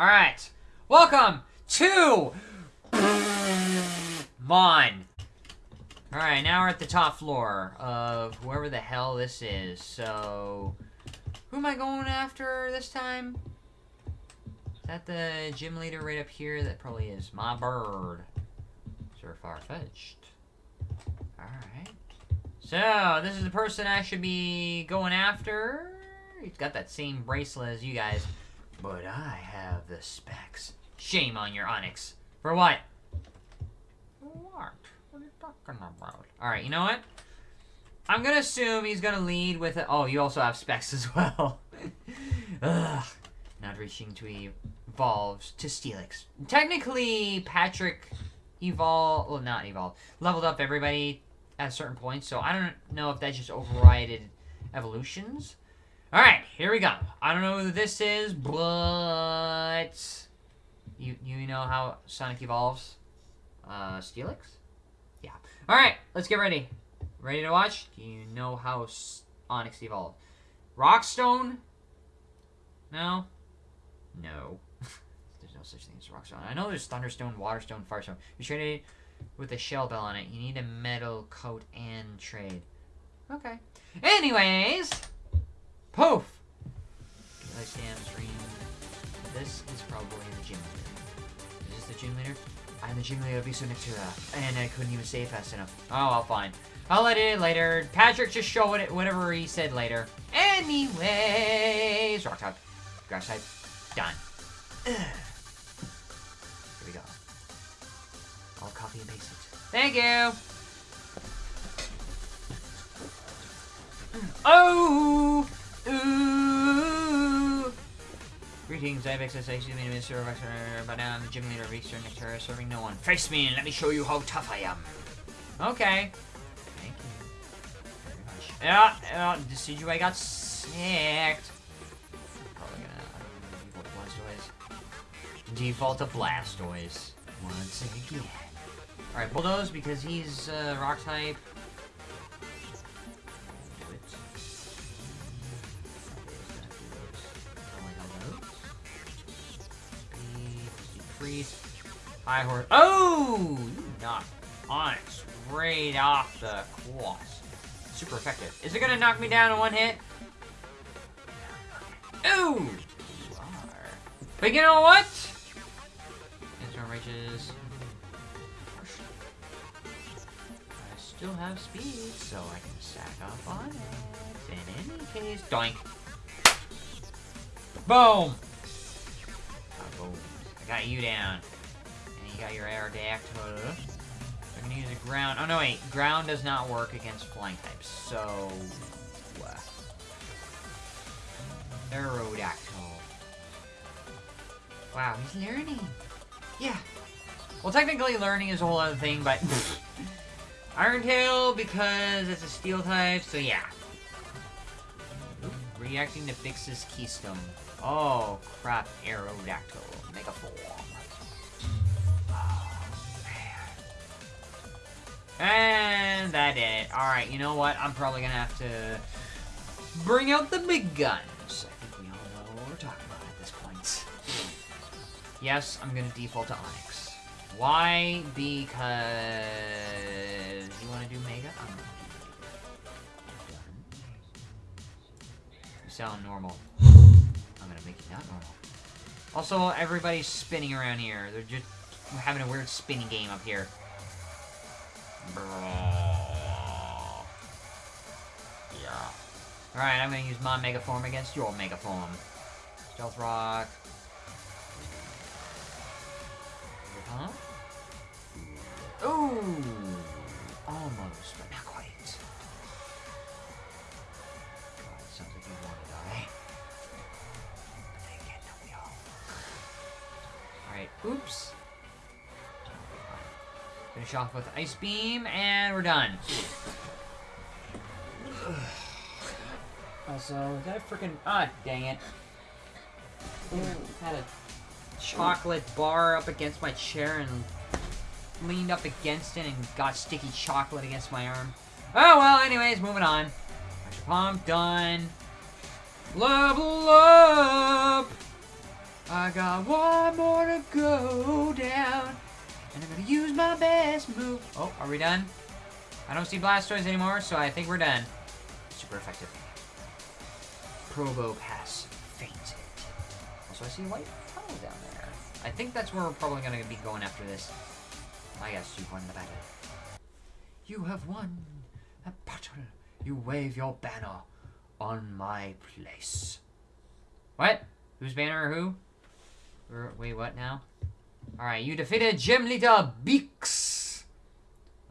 Alright. Welcome to Mon. Alright, now we're at the top floor of whoever the hell this is. So, who am I going after this time? Is that the gym leader right up here? That probably is my bird. Sir Farfetched. Alright. So, this is the person I should be going after. He's got that same bracelet as you guys. But I have the specs. Shame on your Onix. For what? What? What are you talking about? Alright, you know what? I'm gonna assume he's gonna lead with it. Oh, you also have specs as well. Ugh. Not reaching to evolve to Steelix. Technically, Patrick evolved- well, not evolved. Leveled up everybody at a certain points, so I don't know if that just overrided evolutions. Alright, here we go. I don't know who this is, but... You, you know how Sonic evolves? Uh, Steelix? Yeah. Alright, let's get ready. Ready to watch? Do you know how Onix evolved? Rockstone? No? No. there's no such thing as Rockstone. I know there's Thunderstone, Waterstone, Firestone. You trade it with a shell bell on it. You need a metal coat and trade. Okay. Anyways, poof. I stand stream. This is probably the gym leader. Is this the gym leader? I'm the gym leader of Bisu Natura, and I couldn't even say it fast enough. Oh, I'll fine. I'll let it later. Patrick just show it whatever he said later. Anyways, rock type, grass type, done. Here we go. I'll copy and paste it. Thank you. Oh! Ooh! Greetings, I have XSH, the Minister of Exeter, but now I'm the gym leader of Eastern Nectar, serving no one. Face me and let me show you how tough I am. Okay. Thank you. Very much. Yeah, Decidueye got sicked. Probably gonna uh, Blastoise. Default to Blastoise. Once again. Alright, Bulldoze because he's uh, rock type. Freeze. High horse. Oh! You knocked Onix straight off the cross. Super effective. Is it gonna knock me down in one hit? Ooh! You are. But you know what? Instant reaches. I still have speed, so I can stack up on it. In any case, doink. Boom! Got you down. And you got your Aerodactyl. I'm gonna use a ground. Oh no, wait. Ground does not work against flying types, so. uh, Aerodactyl. Wow, he's learning. Yeah. Well, technically, learning is a whole other thing, but. Iron Tail because it's a steel type, so yeah. Reacting to Vix's Keystone. Oh, crap. Aerodactyl. Mega form. Oh, ah, man. And that it. Alright, you know what? I'm probably gonna have to bring out the big guns. I think we all know what we're talking about at this point. Yes, I'm gonna default to Onix. Why? Because you want to do Mega? I'm gonna do Mega. You sound normal. You not normal. Also, everybody's spinning around here. They're just having a weird spinning game up here. Yeah. Alright, I'm gonna use my Mega Form against your Mega Form. Stealth Rock. Huh? Ooh! Oops. Finish off with Ice Beam, and we're done. Also, I freaking... Ah, dang it. Had a chocolate bar up against my chair and leaned up against it and got sticky chocolate against my arm. Oh, well, anyways, moving on. Pump, done. Level up! I got one more to go down. And I'm gonna use my best move. Oh, are we done? I don't see Blastoise anymore, so I think we're done. Super effective. Probopass fainted. Also, I see white tunnel down there. I think that's where we're probably gonna be going after this. I guess you've won the battle. You have won a battle. You wave your banner on my place. What? Whose banner or who? Wait, what now? Alright, you defeated Gym Leader Beaks.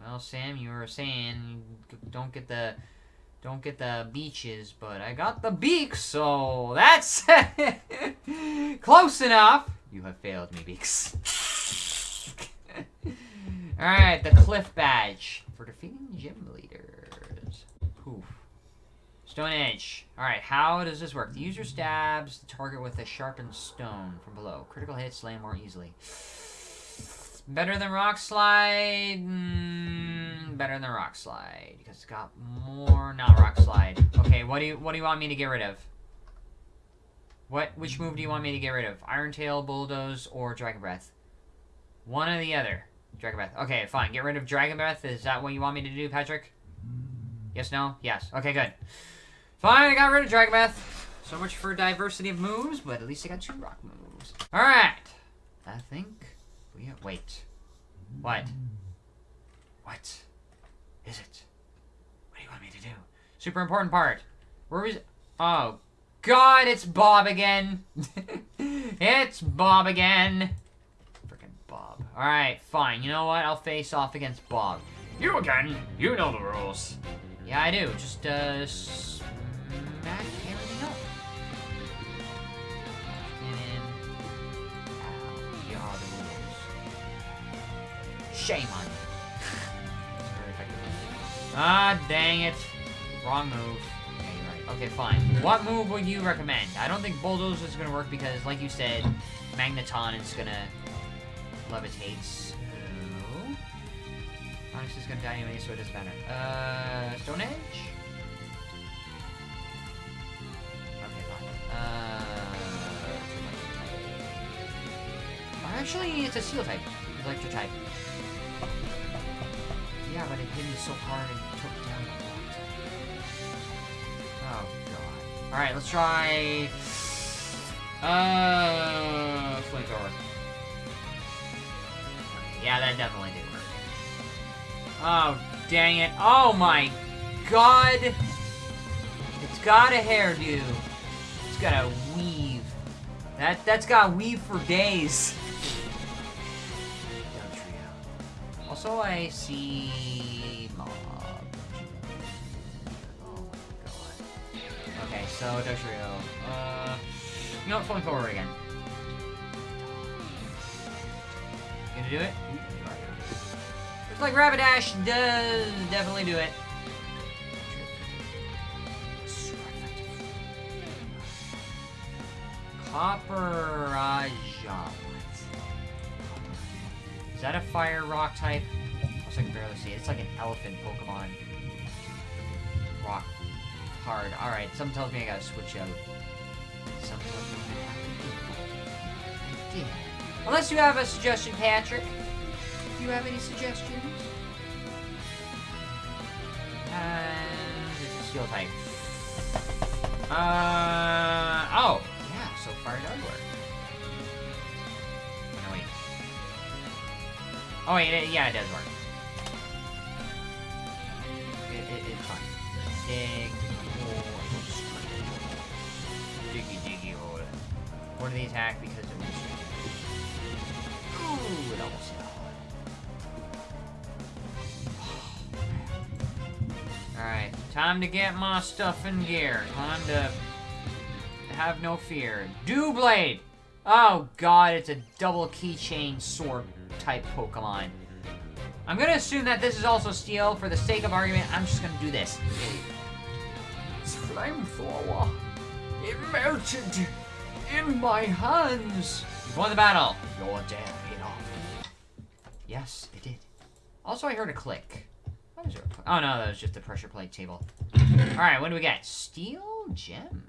Well, Sam, you were saying don't get the don't get the beaches, but I got the beaks, so that's close enough. You have failed me, Beaks. Alright, the Cliff Badge for defeating gym leaders. Poof. Stone Edge. Alright, how does this work? The user stabs the target with a sharpened stone from below. Critical hits land more easily. Better than Rock Slide? Mm, better than Rock Slide. Because it's got more... Not Rock Slide. Okay, what do you what do you want me to get rid of? What? Which move do you want me to get rid of? Iron Tail, Bulldoze, or Dragon Breath? One or the other. Dragon Breath. Okay, fine. Get rid of Dragon Breath. Is that what you want me to do, Patrick? Yes, no? Yes. Okay, good. Fine, I got rid of Dragon Breath. So much for diversity of moves, but at least I got two rock moves. Alright. I think we have... wait. What? What is it? What do you want me to do? Super important part. Where was Oh God, it's Bob again. it's Bob again. Freaking Bob. Alright, fine. You know what? I'll face off against Bob. You again? You know the rules. Yeah, I do. Just, uh, smack everything up. And, ow, the rules. Shame on you. Ah, dang it. Wrong move. You're right. Okay, fine. What move would you recommend? I don't think Bulldoze is gonna work because, like you said, Magneton is gonna levitate. So... Onix is gonna die anyway, so it doesn't matter. Uh, Stone Edge? Actually, it's a Steel type. Electric type. Yeah, but it hit me so hard and took down the block type. Oh, God. Alright, let's try... Uh... Flamethrower. Yeah, that definitely did work. Oh, dang it. Oh my god! It's got a hairdo. It's got a weave. That, that's got weave for days. Also, I see mob. Oh my god. Okay, so Dugtrio. Uh, you know what? Falling forward again. You gonna do it? Looks like Rapidash does definitely do it. Copper Is that a fire rock type? Also, I can barely see it. It's like an elephant Pokemon. Rock hard. Alright, something tells me I gotta switch out. Something tells me I. I. Unless you have a suggestion, Patrick. Do you have any suggestions? And it's a steel type. Uh oh, yeah. So fire does work. Oh wait, it, yeah, it does work. It, it, it's fine. Dig. Diggy diggy hole. What do they attack because it was? Ooh, it almost hit. Alright, time to get my stuff in gear. Time to have no fear. Doublade! Oh god, it's a double keychain sword type Pokemon. I'm gonna assume that this is also steel. For the sake of argument, I'm just gonna do this. It's flamethrower. It melted in my hands. You've won the battle. You're dead enough. Yes, it did. Also, I heard a click. There? Oh no, that was just the pressure plate table. All right, what do we got? Steel gem,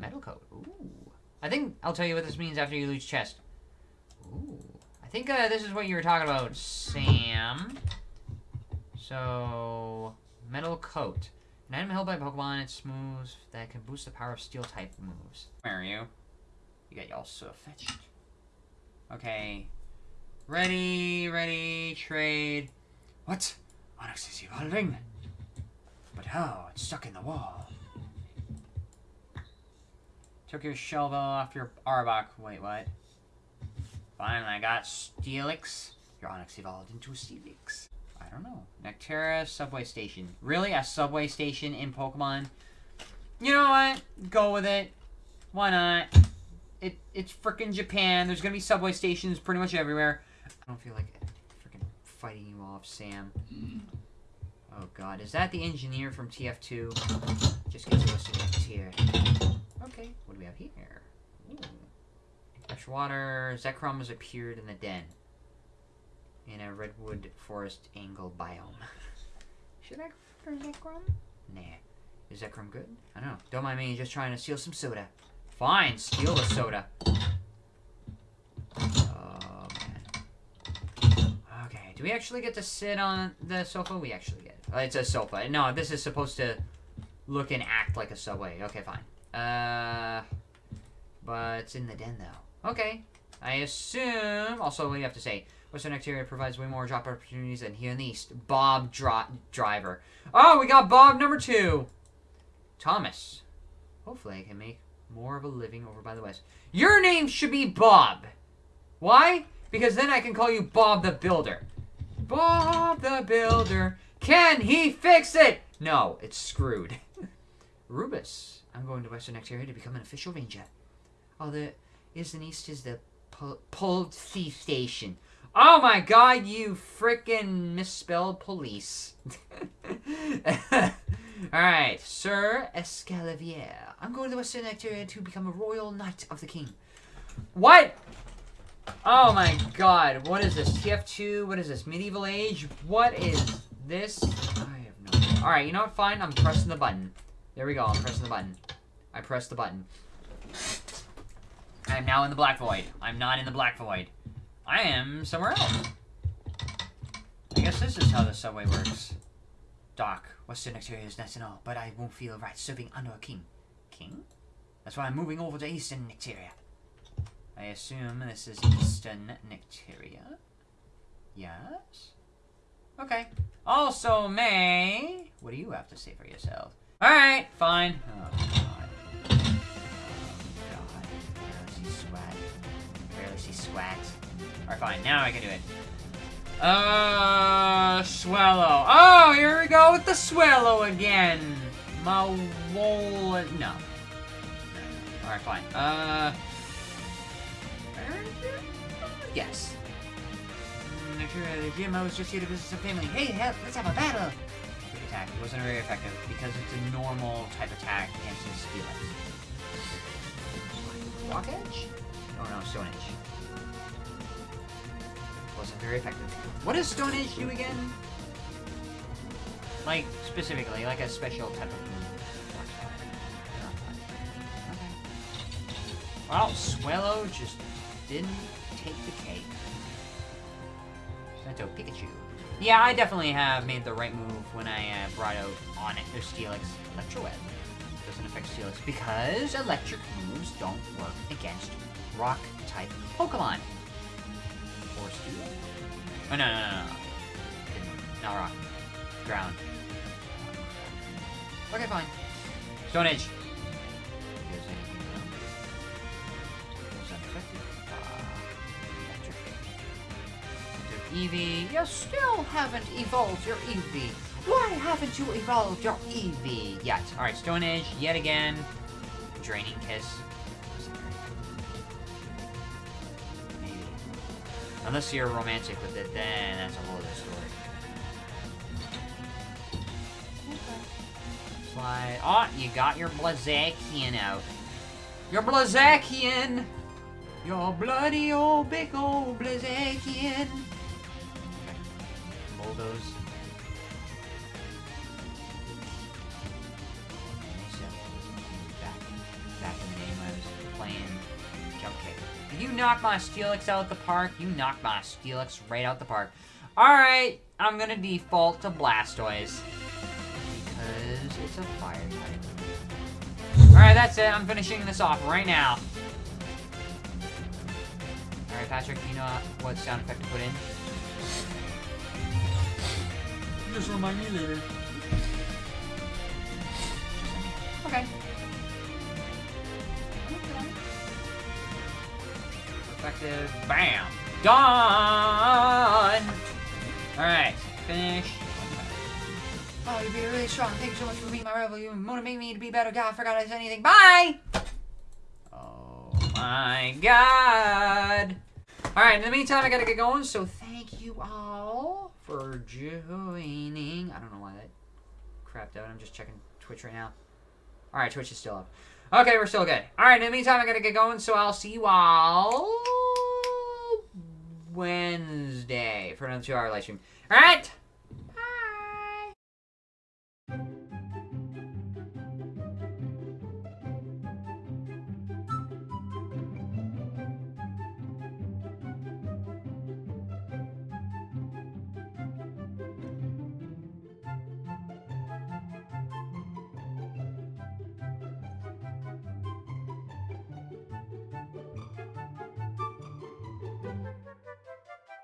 metal coat. Ooh, I think I'll tell you what this means after you lose chest. Think uh, this is what you were talking about, Sam. So, metal coat. An item held by Pokemon, it's moves that can boost the power of steel type moves. Where are you? You got y'all so fetched. Okay. Ready, ready, trade. What? Onix is evolving? But how? It's stuck in the wall. Took your Shelvo off your Arbok. Wait, what? Finally, I got Steelix. Your Onix evolved into a Steelix. I don't know. Nectaria subway station. Really? A subway station in Pokemon? You know what? Go with it. Why not? It It's freaking Japan. There's gonna be subway stations pretty much everywhere. I don't feel like freaking fighting you off, Sam. Oh god, is that the engineer from TF2? Just get to us next here. Okay, what do we have here? Ooh. Fresh water. Zekrom has appeared in the den. In a redwood forest angle biome. Should I go after Zekrom? Nah. Is Zekrom good? I don't know. Don't mind me, just trying to steal some soda. Fine, steal the soda. Oh, man. Okay, do we actually get to sit on the sofa? We actually get. Oh, it's a sofa. No, this is supposed to look and act like a subway. Okay, fine. Uh, but it's in the den, though. Okay. I assume... Also, you have to say? Western Exterior provides way more job opportunities than here in the East. Bob Dri Driver. Oh, we got Bob number two. Thomas. Hopefully I can make more of a living over by the West. Your name should be Bob. Why? Because then I can call you Bob the Builder. Bob the Builder. Can he fix it? No, it's screwed. Rubus. I'm going to Western Exterior to become an official ranger. Oh, the is and east is the Pulled Thief Station. Oh my god, you freaking misspelled police. Alright, Sir Escalavier. I'm going to the Western Nectaria to become a royal knight of the king. What? Oh my god, what is this? TF2? What is this? Medieval Age? What is this? I have no idea. Alright, you know what? Fine, I'm pressing the button. There we go, I'm pressing the button. I pressed the button. I am now in the Black Void. I'm not in the Black Void. I am somewhere else. I guess this is how the subway works. Doc, Western Nectaria is nice and all, but I won't feel right serving under a king. King? That's why I'm moving over to Eastern Nectaria. I assume this is Eastern Nectaria. Yes? Okay. Also, May, what do you have to say for yourself? Alright, fine. Oh, Alright, fine. Now I can do it. Uh, Swellow. Oh, here we go with the Swellow again. Mawol... No. Alright, fine. Uh... Yes. The GMO was just here to visit some family. Hey, let's have a battle! Attack. It wasn't very effective because it's a normal type attack against his Steelix. Rock Edge? Oh no, Stone Edge. Very effective. What does Stone Edge do again? Like, specifically, like a special type of move. Well, Swellow just didn't take the cake. Sento Pikachu. Yeah, I definitely have made the right move when I uh, brought out on it their Steelix Electro Web. Doesn't affect Steelix because electric moves don't work against rock type Pokemon. Oh no no no no. Not rock. Ground. Okay, fine. Stone Edge. Eevee, you still haven't evolved your Eevee. Why haven't you evolved your Eevee yet? Alright, Stone Edge, yet again. Draining Kiss. Unless you're romantic with it, then that's a whole other story. Slide. Oh, you got your Blaziken out. Your Blaziken! Your bloody old big old Blaziken! bulldoze. Knock my Steelix out the park. You knock my Steelix right out the park. Alright, I'm gonna default to Blastoise. Because it's a fire type. Alright, that's it. I'm finishing this off right now. Alright, Patrick, you know what sound effect to put in? Just remind me later. Okay. Effective. Bam. Done. All right. Finish. Oh, you're being really strong. Thank you so much for being my rival. You motivate me to be better. God, I forgot I said anything. Bye. Oh my God. All right. In the meantime, I gotta get going. So thank you all for joining. I don't know why that crapped out. I'm just checking Twitch right now. All right, Twitch is still up. Okay, we're still good. All right, in the meantime, I gotta get going, so I'll see you all Wednesday for another two-hour live stream. All right.